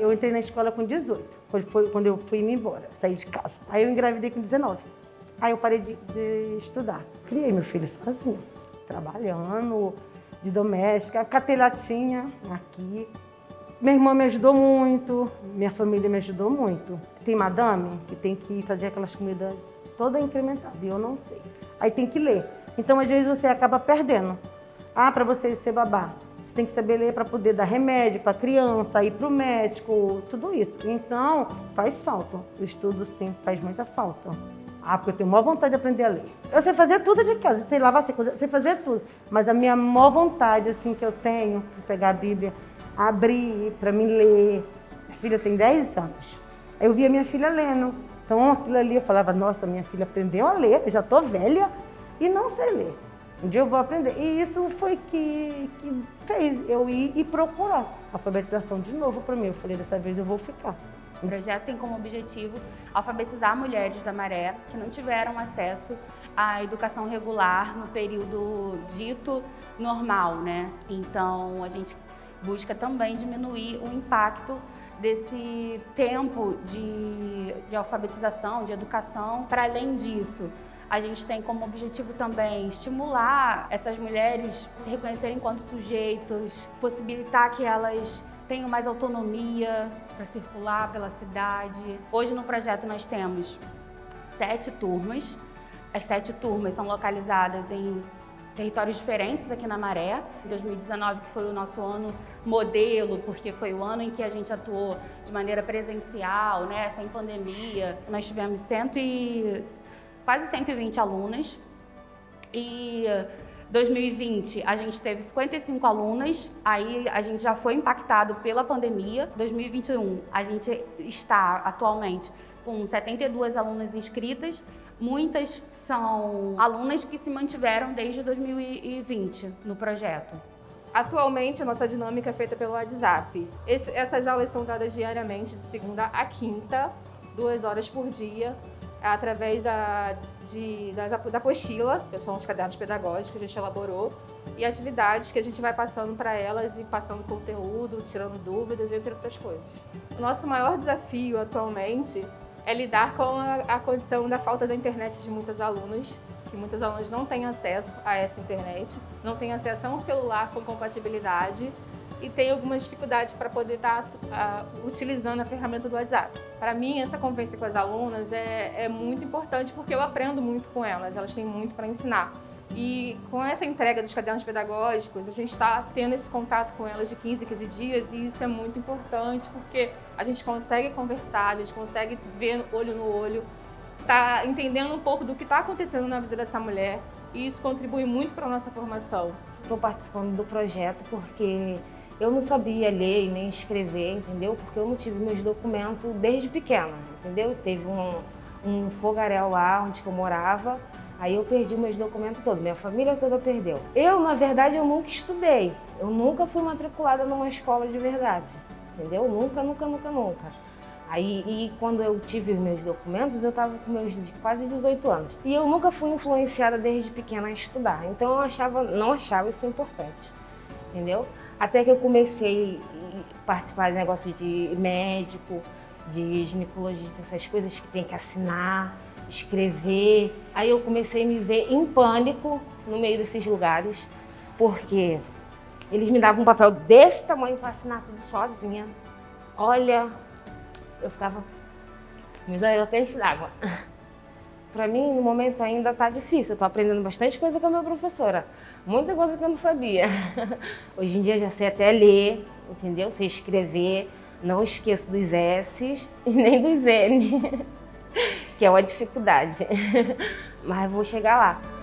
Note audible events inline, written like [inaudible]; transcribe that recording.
Eu entrei na escola com 18, foi quando eu fui me embora, saí de casa. Aí eu engravidei com 19. Aí eu parei de, de estudar. Criei meu filho sozinho, trabalhando, de doméstica, catei latinha aqui. Minha irmã me ajudou muito, minha família me ajudou muito. Tem madame que tem que fazer aquelas comidas toda incrementada, e eu não sei. Aí tem que ler. Então, às vezes, você acaba perdendo. Ah, para você ser babá, você tem que saber ler para poder dar remédio para a criança, ir para o médico, tudo isso. Então, faz falta. O estudo, sim, faz muita falta. Ah, porque eu tenho maior vontade de aprender a ler. Eu sei fazer tudo de casa, sei lavar, sei, sei fazer tudo. Mas a minha maior vontade, assim, que eu tenho, de pegar a Bíblia, abrir para me ler. Minha filha tem 10 anos. Aí eu via minha filha lendo. Então, aquilo ali, eu falava, nossa, minha filha aprendeu a ler, eu já estou velha e não sei ler. Um dia eu vou aprender. E isso foi que, que fez eu ir e procurar alfabetização de novo para mim. Eu falei, dessa vez eu vou ficar. O projeto tem como objetivo alfabetizar mulheres da Maré que não tiveram acesso à educação regular no período dito normal, né? Então, a gente busca também diminuir o impacto desse tempo de, de alfabetização, de educação. Para além disso, a gente tem como objetivo também estimular essas mulheres a se reconhecerem enquanto sujeitos, possibilitar que elas tenham mais autonomia para circular pela cidade. Hoje no projeto nós temos sete turmas. As sete turmas são localizadas em territórios diferentes aqui na Maré. 2019 que foi o nosso ano modelo, porque foi o ano em que a gente atuou de maneira presencial, né, sem pandemia. Nós tivemos cento e quase 120 alunas e 2020 a gente teve 55 alunas, aí a gente já foi impactado pela pandemia. 2021 a gente está atualmente com 72 alunas inscritas, muitas são alunas que se mantiveram desde 2020 no projeto. Atualmente, a nossa dinâmica é feita pelo WhatsApp. Esse, essas aulas são dadas diariamente, de segunda a quinta, duas horas por dia, através da, de, da, da apostila, que são os cadernos pedagógicos que a gente elaborou, e atividades que a gente vai passando para elas e passando conteúdo, tirando dúvidas, entre outras coisas. O nosso maior desafio atualmente é lidar com a, a condição da falta da internet de muitas alunas, que muitas alunas não têm acesso a essa internet, não têm acesso a um celular com compatibilidade e tem algumas dificuldades para poder estar tá, uh, utilizando a ferramenta do WhatsApp. Para mim, essa convivência com as alunas é, é muito importante porque eu aprendo muito com elas, elas têm muito para ensinar. E com essa entrega dos cadernos pedagógicos, a gente está tendo esse contato com elas de 15 15 dias e isso é muito importante porque a gente consegue conversar, a gente consegue ver olho no olho, tá entendendo um pouco do que está acontecendo na vida dessa mulher e isso contribui muito para a nossa formação. Estou participando do projeto porque eu não sabia ler e nem escrever, entendeu? Porque eu não tive meus documentos desde pequena, entendeu? Teve um, um fogaréu lá onde eu morava Aí eu perdi meus documentos todos, minha família toda perdeu. Eu, na verdade, eu nunca estudei. Eu nunca fui matriculada numa escola de verdade, entendeu? Nunca, nunca, nunca, nunca. Aí, e quando eu tive os meus documentos, eu estava com meus quase 18 anos. E eu nunca fui influenciada desde pequena a estudar. Então eu achava, não achava isso importante, entendeu? Até que eu comecei a participar de negócio de médico, de ginecologista, essas coisas que tem que assinar escrever. Aí eu comecei a me ver em pânico no meio desses lugares, porque eles me davam um papel desse tamanho para assinar tudo sozinha. Olha, eu ficava me dando peixe d'água. Para mim, no momento ainda tá difícil. Tô aprendendo bastante coisa com a minha professora. Muita coisa que eu não sabia. [laughs] Hoje em dia já sei até ler, entendeu? Sei escrever. Não esqueço dos S's [laughs] e nem dos N. [laughs] que é uma dificuldade, mas vou chegar lá.